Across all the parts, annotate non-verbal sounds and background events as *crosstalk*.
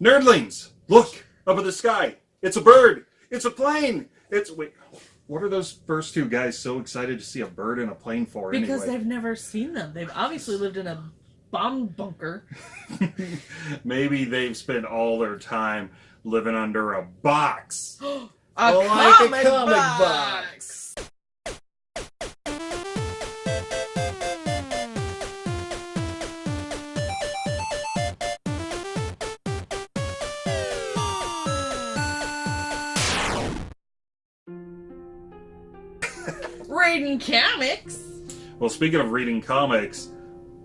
Nerdlings, look up at the sky. It's a bird. It's a plane. It's wait. What are those first two guys so excited to see a bird in a plane for? Because anyway? they've never seen them. They've obviously lived in a bomb bunker. *laughs* Maybe they've spent all their time living under a box. *gasps* a, Like comic a comic box. Reading comics. Well, speaking of reading comics,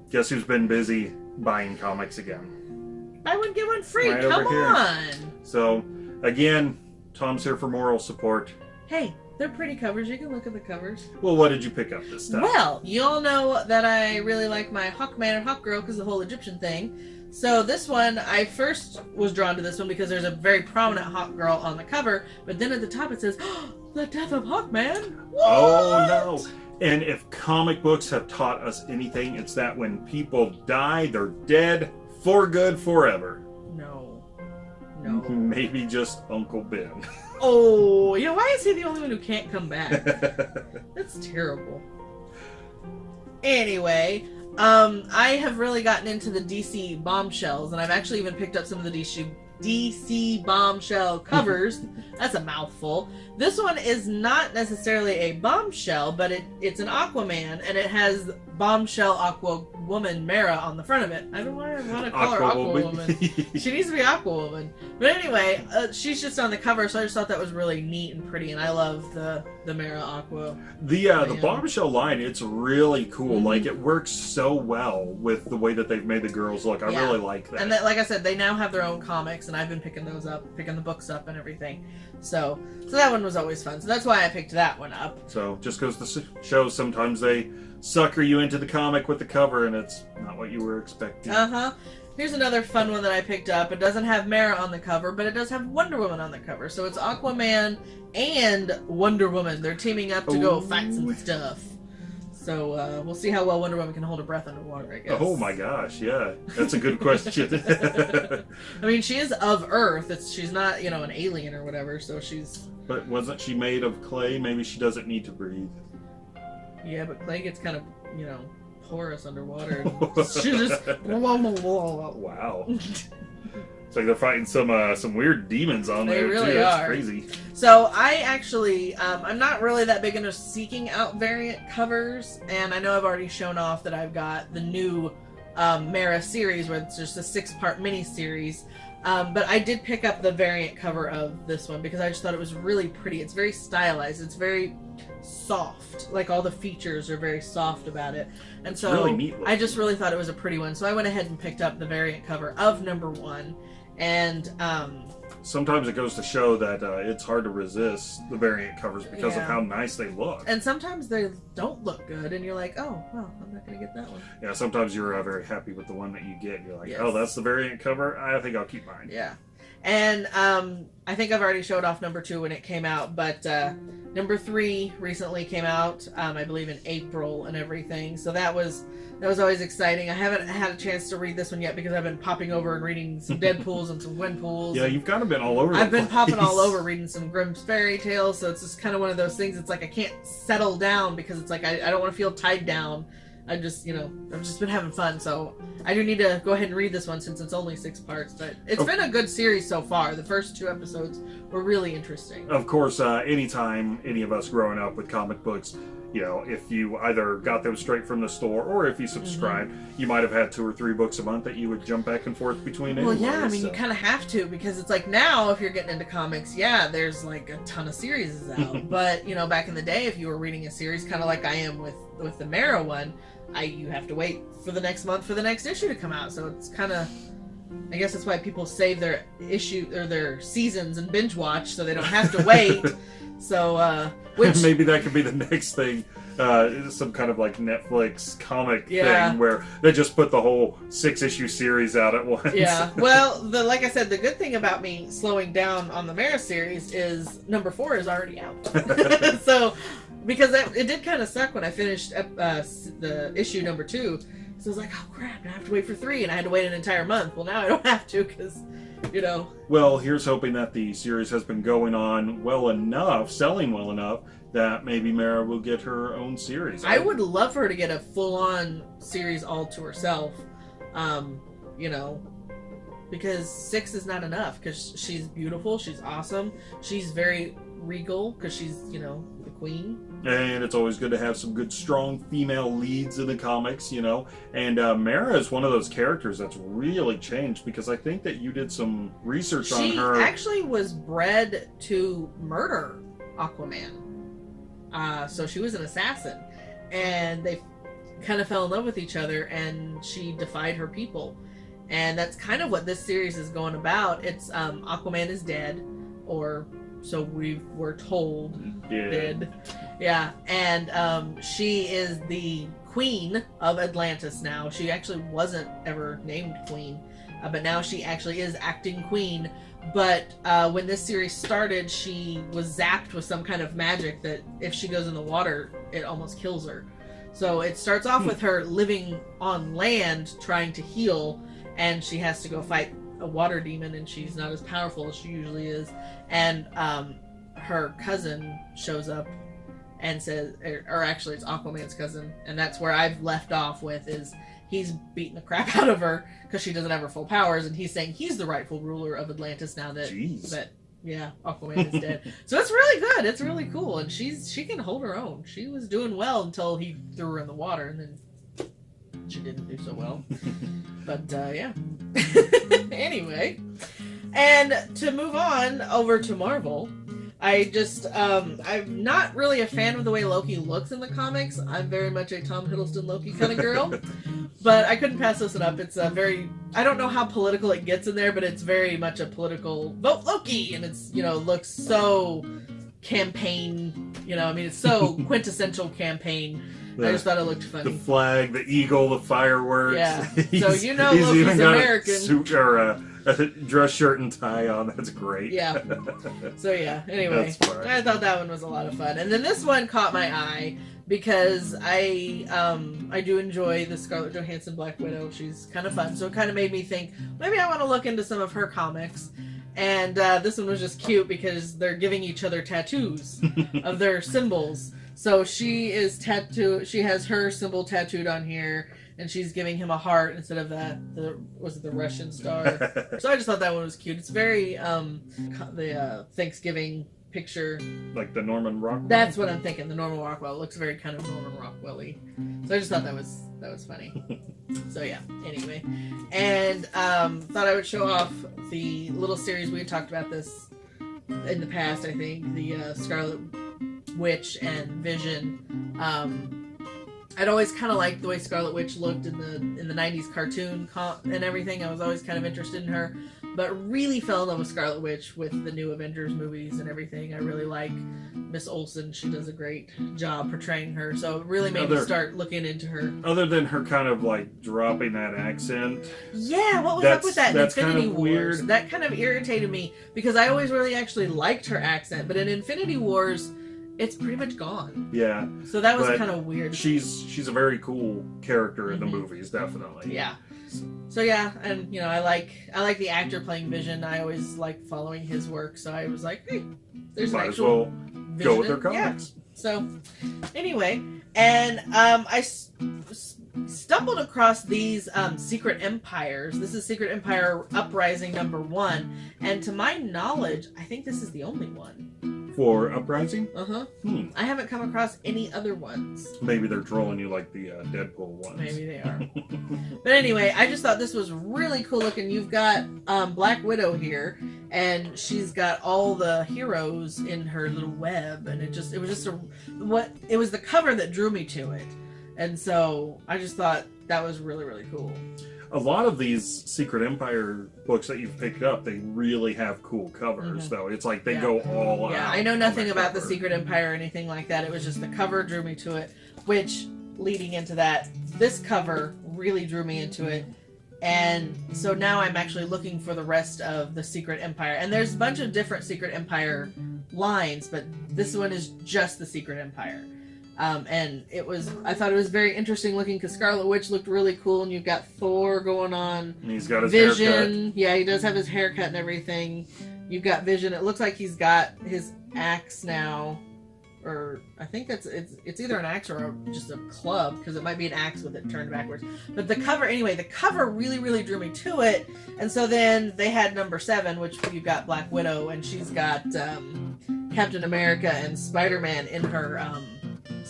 guess who's been busy buying comics again? Buy one get one free. Right Come on. So, again, Tom's here for moral support. Hey, they're pretty covers. You can look at the covers. Well, what did you pick up this time? Well, you all know that I really like my Hawkman and Hawkgirl because the whole Egyptian thing. So this one, I first was drawn to this one because there's a very prominent Hawkgirl on the cover, but then at the top it says, *gasps* oh, "The Death of Hawkman." Oh no! And if comic books have taught us anything, it's that when people die, they're dead for good forever. No, no. *laughs* Maybe just Uncle Ben. *laughs* oh, you know why is he the only one who can't come back? *laughs* That's terrible. Anyway, um, I have really gotten into the DC bombshells, and I've actually even picked up some of the DC DC bombshell covers. *laughs* That's a mouthful. This one is not necessarily a bombshell, but it, it's an Aquaman, and it has bombshell Aqua Woman Mera on the front of it. I don't want to, want to call her Aqua Woman. She needs to be aqua woman. But anyway, uh, she's just on the cover, so I just thought that was really neat and pretty, and I love the the Mera Aqua. the uh, the bombshell line, it's really cool. Mhm. Like it works so well with the way that they've made the girls look. I Yeah. really like that. And that, like I said, they now have their own comics, and I've been picking those up, picking the books up, and everything. So, so that one was always fun. So that's why I picked that one up. So just goes to show sometimes they sucker you into the comic with the cover and it's not what you were expecting. Uh huh. Here's another fun one that I picked up. It doesn't have Mera on the cover, but it does have Wonder Woman on the cover. So it's Aquaman and Wonder Woman. They're teaming up to go fight some stuff. So uh, we'll see how well Wonder Woman can hold her breath underwater. I guess. Oh my gosh, yeah. That's a good question. *laughs* I mean, she is of Earth. It's she's not you know an alien or whatever. So she's but wasn't she made of clay? Maybe she doesn't need to breathe. Yeah, but clay gets kind of you know porous underwater. she *laughs* just Wow. *laughs* It's like they're fighting some uh, some weird demons on They there really too. That's are. crazy. So I actually, um, I'm not really that big into seeking out variant covers, and I know I've already shown off that I've got the new um, Mera series, where it's just a six-part mini-series. Um, but I did pick up the variant cover of this one because I just thought it was really pretty. It's very stylized. It's very soft. Like all the features are very soft about it, and so really. I just really thought it was a pretty one. So I went ahead and picked up the variant cover of number one, and um, Sometimes it goes to show that uh, it's hard to resist the variant covers because of how nice they look. And sometimes they don't look good, and you're like, oh, well, I'm not gonna get that one. Yeah, sometimes you're uh, very happy with the one that you get. You're like, Yes. oh, that's the variant cover. I think I'll keep mine. Yeah. And um, I think I've already showed off number two when it came out, but uh, number three recently came out, um, I believe in April and everything. So that was that was always exciting. I haven't had a chance to read this one yet because I've been popping over and reading some Deadpools and some Gwenpools. Yeah, you've kind of been all over. I've been popping all over reading some Grimm's fairy tales, so it's just kind of one of those things. It's like I can't settle down because it's like I, I don't want to feel tied down. I just, you know, I've just been having fun, so I do need to go ahead and read this one since it's only six parts. But it's Oh. been a good series so far. The first two episodes were really interesting. Of course, uh, anytime any of us growing up with comic books, you know, if you either got them straight from the store or if you subscribed, Mm-hmm. you might have had two or three books a month that you would jump back and forth between. Well, yeah, I anyway, mean, you kind of have to because it's like now, if you're getting into comics, yeah, there's like a ton of series out. *laughs* but you know, back in the day, if you were reading a series, kind of like I am with with the Mera one, I you have to wait for the next month for the next issue to come out. So it's kind of, I guess that's why people save their issue or their seasons and binge watch so they don't have to wait. *laughs* so, uh, *laughs* which maybe that could be the next thing. Uh, some kind of like Netflix comic Yeah. thing where they just put the whole six issue series out at once. yeah. *laughs* Well, the like I said, the good thing about me slowing down on the Mera series is number four is already out. *laughs* so, because it, it did kind of suck when I finished uh, the issue number two. So I was like, oh crap, I have to wait for three, and I had to wait an entire month. Well, now I don't have to because, you know, Well, here's hoping that the series has been going on well enough, selling well enough, that maybe Mera will get her own series. I would love for her to get a full-on series all to herself. Um, you know, because six is not enough because she's beautiful, she's awesome, she's very regal because she's you know queen. And it's always good to have some good, strong female leads in the comics, you know. And uh, Mera is one of those characters that's really changed because I think that you did some research on her. She actually was bred to murder Aquaman. Uh, so she was an assassin, and they kind of fell in love with each other, and she defied her people, and that's kind of what this series is going about. It's um, Aquaman is dead, or so we were told yeah. did. Yeah, and um, she is the queen of Atlantis now. She actually wasn't ever named queen, uh, but now she actually is acting queen. But uh, when this series started, she was zapped with some kind of magic that if she goes in the water, it almost kills her. So it starts off Hmm. with her living on land trying to heal, and she has to go fight a water demon, and she's not as powerful as she usually is. And um, her cousin shows up and says, or, or actually, it's Aquaman's cousin, and that's where I've left off with is he's beating the crap out of her because she doesn't have her full powers, and he's saying he's the rightful ruler of Atlantis now that Jeez. that yeah Aquaman is dead. *laughs* so it's really good. It's really cool, and she's she can hold her own. She was doing well until he threw her in the water, and then she didn't do so well. *laughs* But uh, yeah. *laughs* anyway, and to move on over to Marvel, I just um, I'm not really a fan of the way Loki looks in the comics. I'm very much a Tom Hiddleston Loki kind of girl, *laughs* but I couldn't pass this one up. It's a very I don't know how political it gets in there, but it's very much a political vote Loki, and it's you know looks so campaign. You know, I mean, it's so quintessential campaign. I just thought it looked funny. the flag, the eagle, the fireworks. Yeah. *laughs* So you know he's Loki's even got American. A suit or a, a dress shirt and tie on. That's great. Yeah. *laughs* So yeah. Anyway. I thought that one was a lot of fun, and then this one caught my eye because I um I do enjoy the Scarlett Johansson Black Widow. She's kind of fun, so it kind of made me think maybe I want to look into some of her comics. And uh, this one was just cute because they're giving each other tattoos *laughs* of their symbols. So she is tattoo. She has her symbol tattooed on here, and she's giving him a heart instead of that. The was it the Russian star? *laughs* So I just thought that one was cute. It's very um the uh, Thanksgiving picture. like the Norman Rockwell. That's what I'm thinking. The Norman Rockwell it looks very kind of Norman Rockwell-y. So I just thought that was that was funny. *laughs* so yeah. Anyway, and um, thought I would show off the little series we had talked about this in the past. I think the uh, Scarlet Witch and Vision. Um, I'd always kind of liked the way Scarlet Witch looked in the in the '90s cartoon and everything. I was always kind of interested in her, but really fell in love with Scarlet Witch with the new Avengers movies and everything. I really like Miss Olsen. She does a great job portraying her, so it really made me start looking into her. Other than her kind of like dropping that accent, Yeah, what was up with that in that's kind Infinity of Wars? weird. That kind of irritated me because I always really actually liked her accent, but in Infinity Wars, it's pretty much gone. yeah, So that was kind of weird. she's she's a very cool character in the Mhm. movies, definitely. Yeah. So yeah, and you know, I like I like the actor playing Vision. I always like following his work, so I was like, hey, there's an Might as actual well go with their in- yeah. So, anyway, and um, I s- s- stumbled across these um, Secret Empires. This is Secret Empire Uprising number one, and to my knowledge, I think this is the only one. For Uprising, Uh huh. hmm, I haven't come across any other ones. maybe they're trolling you like the uh, Deadpool ones. Maybe they are. *laughs* But anyway, I just thought this was really cool looking. You've got um, Black Widow here, and she's got all the heroes in her little web, and it just it was just a what it was the cover that drew me to it, and so I just thought that was really really cool. A lot of these Secret Empire books that you've picked up, they really have cool covers, Mhm. though. It's like they Yeah. go all Yeah. I know nothing about the. Secret Empire or anything like that. It was just the cover drew me to it, which leading into that, this cover really drew me into it. And so now I'm actually looking for the rest of the Secret Empire. And there's a bunch of different Secret Empire lines, but this one is just the Secret Empire. Um, and it was, I thought it was very interesting looking because Scarlet Witch looked really cool, and you've got Thor going on. And he's got his Vision, yeah, he does have his haircut and everything. You've got Vision. It looks like he's got his axe now, or I think that's it's it's either an axe or a, just a club because it might be an axe with it turned backwards. But the cover, anyway, the cover really really drew me to it. And so then they had number seven, which you've got Black Widow, and she's got um, Captain America and Spider Man in her um,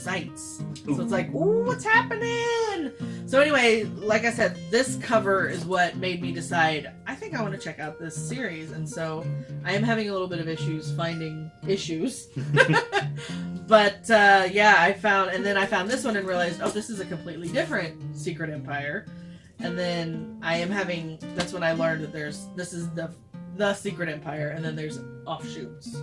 sights. So it's like, ooh, what's happening? So anyway, like I said, this cover is what made me decide I think I want to check out this series, and so I am having a little bit of issues finding issues. *laughs* *laughs* but uh, yeah, I found, and then I found this one and realized, oh, this is a completely different Secret Empire. And then I am having. That's when I learned that there's this is the the Secret Empire, and then there's offshoots.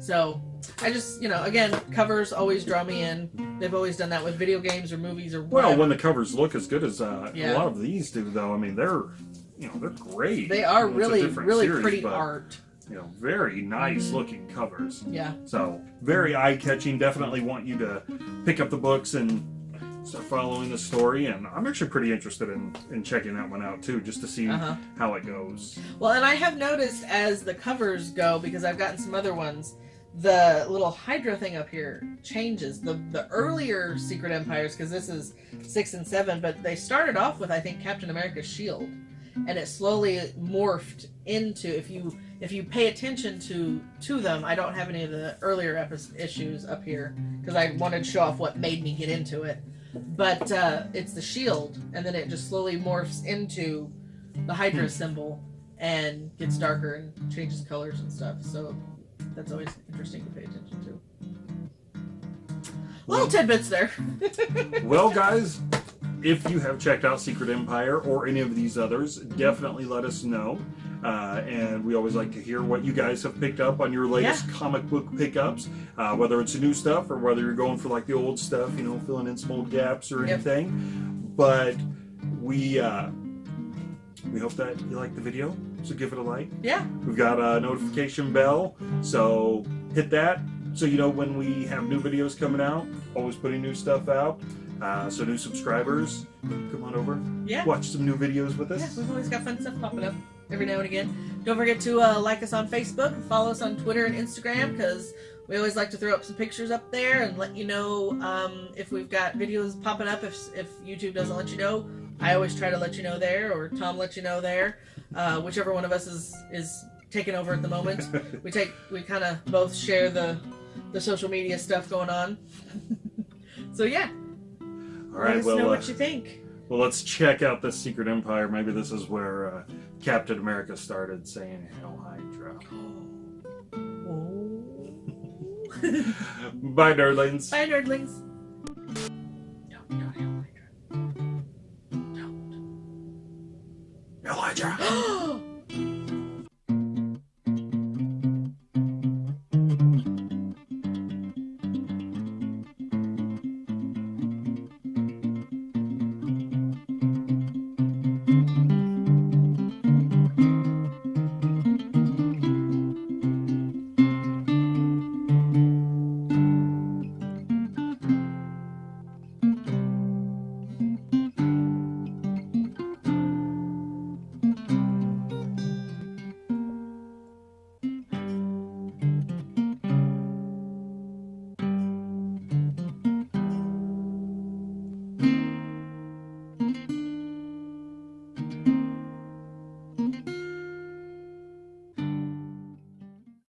So I just, you know, again, covers always draw me in. They've always done that with video games or movies or Well, whatever. when the covers look as good as uh, Yeah. a lot of these do, though, I mean, they're you know they're great. they are It's really, really series, pretty but, art. You know, very nice Mhm. looking covers. Yeah. So very eye catching. Definitely want you to pick up the books and start following the story. And I'm actually pretty interested in in checking that one out too, just to see Uh huh. how it goes. Well, and I have noticed as the covers go, because I've gotten some other ones, the little Hydra thing up here changes. The the earlier Secret Empires, because this is six and seven, but they started off with I think Captain America's shield, and it slowly morphed into if you if you pay attention to to them. I don't have any of the earlier epi- issues up here because I wanted to show off what made me get into it. But uh, it's the shield, and then it just slowly morphs into the Hydra symbol and gets darker and changes colors and stuff. So that's always interesting to pay attention to. Little tidbits there. *laughs* Well, guys, if you have checked out Secret Empire or any of these others, definitely let us know. Uh, and we always like to hear what you guys have picked up on your latest comic book pickups, uh, whether it's new stuff or whether you're going for like the old stuff, you know, filling in small gaps or Yep. anything. But we uh, we hope that you like the video, so give it a like. Yeah. We've got a notification bell, so hit that so you know when we have new videos coming out. Always putting new stuff out. Uh, so new subscribers, come on over, Yeah. watch some new videos with us. Yeah, we've always got fun stuff popping up every now and again. Don't forget to uh, like us on Facebook, follow us on Twitter and Instagram because we always like to throw up some pictures up there and let you know um, if we've got videos popping up. If if YouTube doesn't let you know, I always try to let you know there, or Tom lets you know there, uh, whichever one of us is is taking over at the moment. *laughs* we take we kind of both share the the social media stuff going on. *laughs* so yeah, All let us well, know uh, what you think. well, let's check out the Secret Empire. Maybe this is where uh, Captain America started saying "Hail Hydra." Oh. *laughs* Bye, nerdlings. Bye, nerdlings. Hail Hydra. Don't. Hail Hydra.